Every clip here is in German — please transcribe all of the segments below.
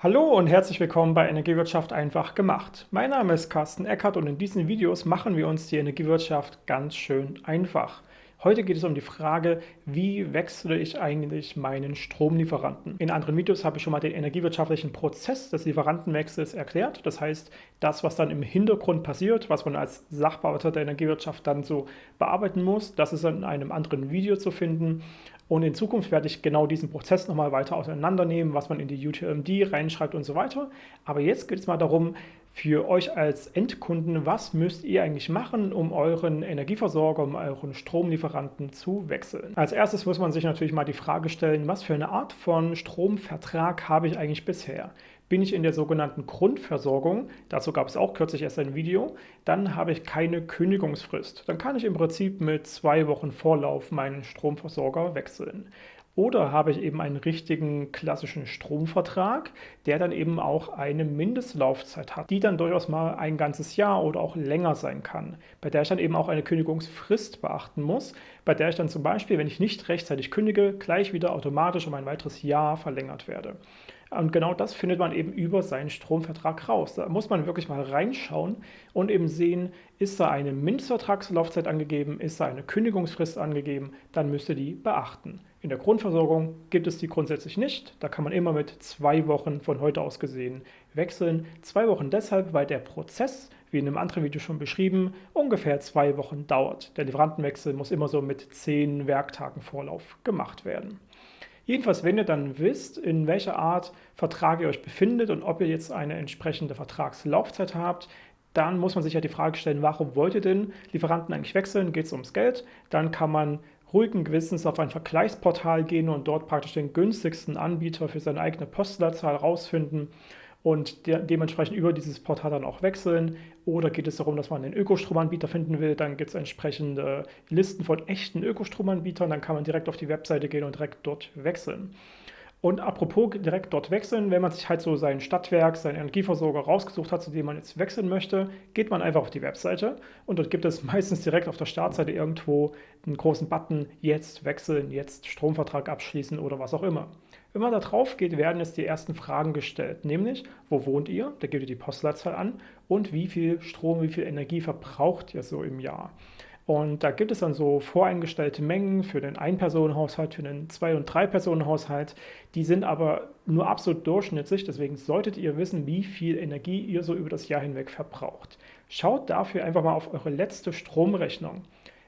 Hallo und herzlich willkommen bei Energiewirtschaft einfach gemacht. Mein Name ist Carsten Eckert und in diesen Videos machen wir uns die Energiewirtschaft ganz schön einfach. Heute geht es um die Frage, wie wechsle ich eigentlich meinen Stromlieferanten? In anderen Videos habe ich schon mal den energiewirtschaftlichen Prozess des Lieferantenwechsels erklärt. Das heißt, das, was dann im Hintergrund passiert, was man als Sachbearbeiter der Energiewirtschaft dann so bearbeiten muss, das ist in einem anderen Video zu finden. Und in Zukunft werde ich genau diesen Prozess nochmal weiter auseinandernehmen, was man in die UTMD reinschreibt und so weiter. Aber jetzt geht es mal darum, für euch als Endkunden, was müsst ihr eigentlich machen, um euren Energieversorger, um euren Stromlieferanten zu wechseln? Als erstes muss man sich natürlich mal die Frage stellen, was für eine Art von Stromvertrag habe ich eigentlich bisher? Bin ich in der sogenannten Grundversorgung, dazu gab es auch kürzlich erst ein Video, dann habe ich keine Kündigungsfrist. Dann kann ich im Prinzip mit zwei Wochen Vorlauf meinen Stromversorger wechseln. Oder habe ich eben einen richtigen klassischen Stromvertrag, der dann eben auch eine Mindestlaufzeit hat, die dann durchaus mal ein ganzes Jahr oder auch länger sein kann, bei der ich dann eben auch eine Kündigungsfrist beachten muss, bei der ich dann zum Beispiel, wenn ich nicht rechtzeitig kündige, gleich wieder automatisch um ein weiteres Jahr verlängert werde. Und genau das findet man eben über seinen Stromvertrag raus. Da muss man wirklich mal reinschauen und eben sehen, ist da eine Mindestvertragslaufzeit angegeben, ist da eine Kündigungsfrist angegeben, dann müsst ihr die beachten. In der Grundversorgung gibt es die grundsätzlich nicht. Da kann man immer mit zwei Wochen von heute aus gesehen wechseln. Zwei Wochen deshalb, weil der Prozess, wie in einem anderen Video schon beschrieben, ungefähr zwei Wochen dauert. Der Lieferantenwechsel muss immer so mit zehn Werktagen Vorlauf gemacht werden. Jedenfalls, wenn ihr dann wisst, in welcher Art Vertrag ihr euch befindet und ob ihr jetzt eine entsprechende Vertragslaufzeit habt, dann muss man sich ja die Frage stellen, warum wollt ihr denn Lieferanten eigentlich wechseln? Geht es ums Geld? Dann kann man ruhigen Gewissens auf ein Vergleichsportal gehen und dort praktisch den günstigsten Anbieter für seine eigene Postleitzahl rausfinden und de dementsprechend über dieses Portal dann auch wechseln. Oder geht es darum, dass man einen Ökostromanbieter finden will, dann gibt es entsprechende Listen von echten Ökostromanbietern, dann kann man direkt auf die Webseite gehen und direkt dort wechseln. Und apropos direkt dort wechseln, wenn man sich halt so sein Stadtwerk, seinen Energieversorger rausgesucht hat, zu dem man jetzt wechseln möchte, geht man einfach auf die Webseite und dort gibt es meistens direkt auf der Startseite irgendwo einen großen Button, jetzt wechseln, jetzt Stromvertrag abschließen oder was auch immer. Wenn man da drauf geht, werden jetzt die ersten Fragen gestellt, nämlich, wo wohnt ihr? Da gebt ihr die Postleitzahl an und wie viel Strom, wie viel Energie verbraucht ihr so im Jahr? Und da gibt es dann so voreingestellte Mengen für den Ein-Personen-Haushalt, für den Zwei- und Drei-Personen-Haushalt. Die sind aber nur absolut durchschnittlich, deswegen solltet ihr wissen, wie viel Energie ihr so über das Jahr hinweg verbraucht. Schaut dafür einfach mal auf eure letzte Stromrechnung.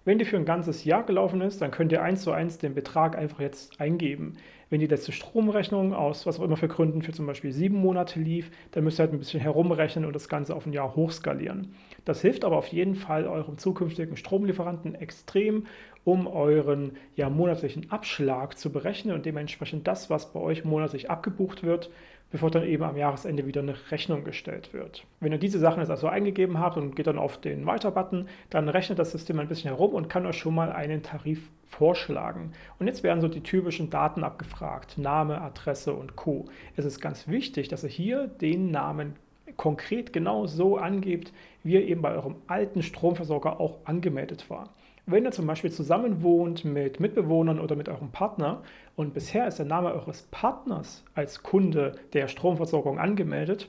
Wenn die für ein ganzes Jahr gelaufen ist, dann könnt ihr eins zu eins den Betrag einfach jetzt eingeben. Wenn die letzte Stromrechnung aus was auch immer für Gründen für zum Beispiel sieben Monate lief, dann müsst ihr halt ein bisschen herumrechnen und das Ganze auf ein Jahr hochskalieren. Das hilft aber auf jeden Fall eurem zukünftigen Stromlieferanten extrem, um euren ja, monatlichen Abschlag zu berechnen und dementsprechend das, was bei euch monatlich abgebucht wird, bevor dann eben am Jahresende wieder eine Rechnung gestellt wird. Wenn ihr diese Sachen jetzt also eingegeben habt und geht dann auf den Weiter-Button, dann rechnet das System ein bisschen herum und kann euch schon mal einen Tarif vorschlagen. Und jetzt werden so die typischen Daten abgefragt, Name, Adresse und Co. Es ist ganz wichtig, dass ihr hier den Namen konkret genau so angebt, wie er eben bei eurem alten Stromversorger auch angemeldet war. Wenn ihr zum Beispiel zusammen wohnt mit Mitbewohnern oder mit eurem Partner und bisher ist der Name eures Partners als Kunde der Stromversorgung angemeldet,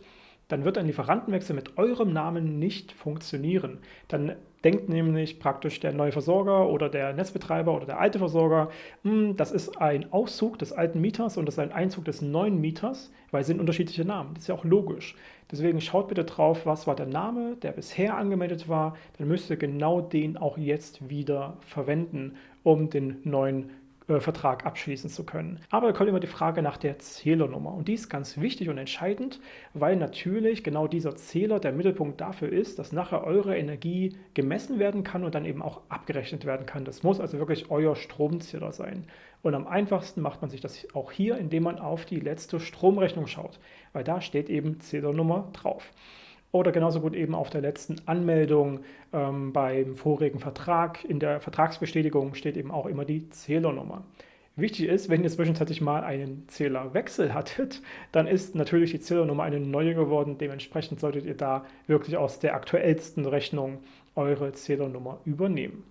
dann wird ein Lieferantenwechsel mit eurem Namen nicht funktionieren. Dann denkt nämlich praktisch der neue Versorger oder der Netzbetreiber oder der alte Versorger, hm, das ist ein Auszug des alten Mieters und das ist ein Einzug des neuen Mieters, weil es sind unterschiedliche Namen. Das ist ja auch logisch. Deswegen schaut bitte drauf, was war der Name, der bisher angemeldet war. Dann müsst ihr genau den auch jetzt wieder verwenden, um den neuen Vertrag abschließen zu können. Aber da kommt immer die Frage nach der Zählernummer und die ist ganz wichtig und entscheidend, weil natürlich genau dieser Zähler der Mittelpunkt dafür ist, dass nachher eure Energie gemessen werden kann und dann eben auch abgerechnet werden kann. Das muss also wirklich euer Stromzähler sein. Und am einfachsten macht man sich das auch hier, indem man auf die letzte Stromrechnung schaut, weil da steht eben Zählernummer drauf. Oder genauso gut eben auf der letzten Anmeldung ähm, beim vorigen Vertrag. In der Vertragsbestätigung steht eben auch immer die Zählernummer. Wichtig ist, wenn ihr zwischenzeitlich mal einen Zählerwechsel hattet, dann ist natürlich die Zählernummer eine neue geworden. Dementsprechend solltet ihr da wirklich aus der aktuellsten Rechnung eure Zählernummer übernehmen.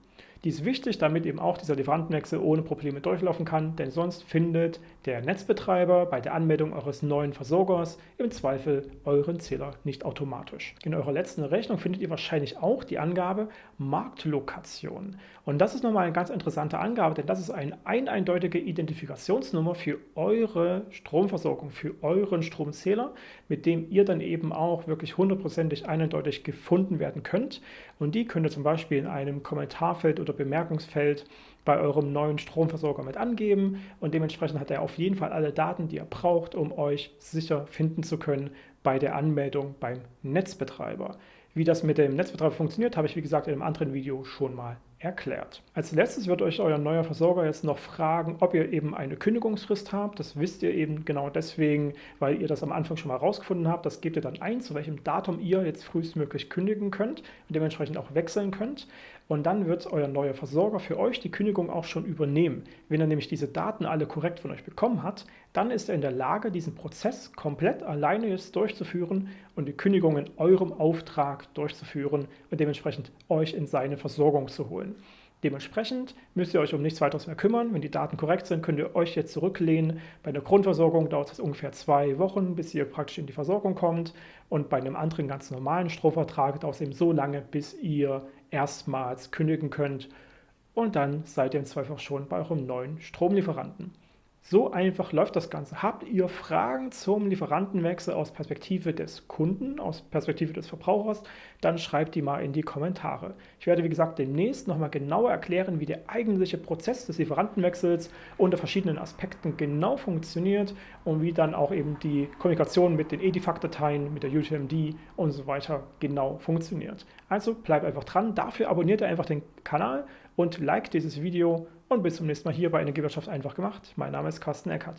Die ist wichtig, damit eben auch dieser Lieferantenwechsel ohne Probleme durchlaufen kann, denn sonst findet der Netzbetreiber bei der Anmeldung eures neuen Versorgers im Zweifel euren Zähler nicht automatisch. In eurer letzten Rechnung findet ihr wahrscheinlich auch die Angabe Marktlokation. Und das ist nochmal eine ganz interessante Angabe, denn das ist eine eindeutige Identifikationsnummer für eure Stromversorgung, für euren Stromzähler, mit dem ihr dann eben auch wirklich hundertprozentig eindeutig gefunden werden könnt. Und die könnt ihr zum Beispiel in einem Kommentarfeld oder Bemerkungsfeld bei eurem neuen Stromversorger mit angeben und dementsprechend hat er auf jeden Fall alle Daten, die er braucht, um euch sicher finden zu können bei der Anmeldung beim Netzbetreiber. Wie das mit dem Netzbetreiber funktioniert, habe ich wie gesagt in einem anderen Video schon mal erklärt. Als letztes wird euch euer neuer Versorger jetzt noch fragen, ob ihr eben eine Kündigungsfrist habt. Das wisst ihr eben genau deswegen, weil ihr das am Anfang schon mal rausgefunden habt. Das gebt ihr dann ein, zu welchem Datum ihr jetzt frühestmöglich kündigen könnt und dementsprechend auch wechseln könnt. Und dann wird euer neuer Versorger für euch die Kündigung auch schon übernehmen. Wenn er nämlich diese Daten alle korrekt von euch bekommen hat, dann ist er in der Lage, diesen Prozess komplett alleine jetzt durchzuführen und die Kündigung in eurem Auftrag durchzuführen und dementsprechend euch in seine Versorgung zu holen. Dementsprechend müsst ihr euch um nichts weiteres mehr kümmern. Wenn die Daten korrekt sind, könnt ihr euch jetzt zurücklehnen. Bei einer Grundversorgung dauert es ungefähr zwei Wochen, bis ihr praktisch in die Versorgung kommt. Und bei einem anderen ganz normalen Stromvertrag dauert es eben so lange, bis ihr erstmals kündigen könnt. Und dann seid ihr im Zweifel schon bei eurem neuen Stromlieferanten. So einfach läuft das Ganze. Habt ihr Fragen zum Lieferantenwechsel aus Perspektive des Kunden, aus Perspektive des Verbrauchers, dann schreibt die mal in die Kommentare. Ich werde, wie gesagt, demnächst nochmal genauer erklären, wie der eigentliche Prozess des Lieferantenwechsels unter verschiedenen Aspekten genau funktioniert und wie dann auch eben die Kommunikation mit den EDIFACT-Dateien, mit der UTMD und so weiter genau funktioniert. Also bleibt einfach dran. Dafür abonniert ihr einfach den Kanal und liked dieses Video und bis zum nächsten Mal hier bei Energiewirtschaft einfach gemacht. Mein Name ist Carsten Eckert.